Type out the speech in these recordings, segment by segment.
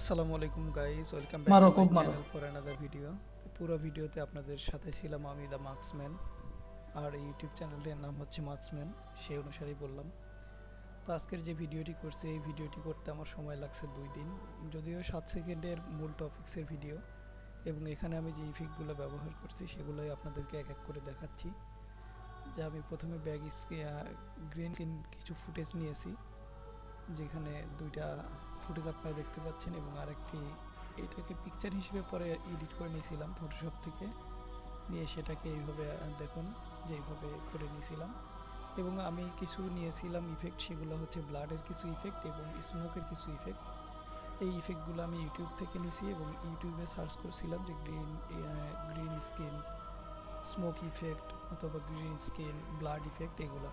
আসসালামু আলাইকুম guys welcome back to my channel for another video পুরো ভিডিওতে আপনাদের সাথে ছিলাম আমি দ্য মার্কসম্যান আর ইউটিউব চ্যানেলটির নাম হচ্ছে মার্কসম্যান সেই অনুসারেই বললাম। তো আজকের যে ভিডিওটি করছি এই ভিডিওটি করতে আমার সময় লাগছে দুই দিন। যদিও সাত সেকেন্ডের মূল টপিক্সের ভিডিও এবং এখানে আমি যে ইফেক্টগুলো ব্যবহার করছি সেগুলোই আপনাদেরকে এক এক করে দেখাচ্ছি। যে আমি প্রথমে ব্যাগ গ্রিন সিন কিছু ফুটেজ নিয়েছি যেখানে দুইটা ফুটেজ আপনারা দেখতে পাচ্ছেন এবং আরেকটি এটাকে পিকচার হিসেবে পরে এডিট করে নিয়েছিলাম ফটোশপ থেকে। নিয়ে সেটাকে এইভাবে, দেখুন যে এইভাবে করে নিয়েছিলাম। এবং আমি কিছু নিয়েছিলাম ইফেক্ট সেগুলো হচ্ছে ব্লাডের কিছু ইফেক্ট এবং স্মোকের কিছু ইফেক্ট এই ইফেক্টগুলো আমি ইউটিউব থেকে নিয়েছি এবং ইউটিউবে সার্চ করছিলাম যে green green screen smoke effect অথবা গ্রিন স্কিন ব্লাড ইফেক্ট এগুলো।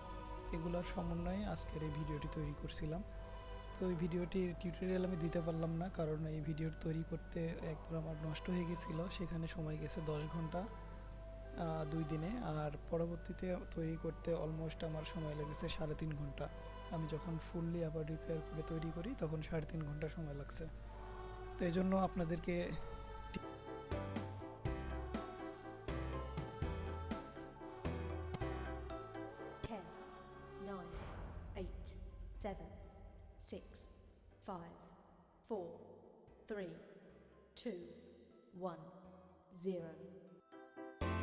এগুলোর সমন্বয়ে আজকের এই ভিডিওটি তৈরি করছিলাম। তো এই ভিডিওটির টিউটোরিয়াল আমি দিতে পারলাম না কারণ এই ভিডিওর তৈরি করতে একবার আমার নষ্ট হয়ে গেছিল সেখানে সময় গেছে দশ ঘণ্টা দুই দিনে আর পরবর্তীতে তৈরি করতে অলমোস্ট আমার সময় লেগেছে সাড়ে তিন ঘণ্টা। আমি যখন ফুললি আবার রিপেয়ার করে তৈরি করি তখন সাড়ে তিন ঘণ্টা সময় লাগছে। তো এই জন্য আপনাদেরকে seven, six, five, four, three, two, one, zero.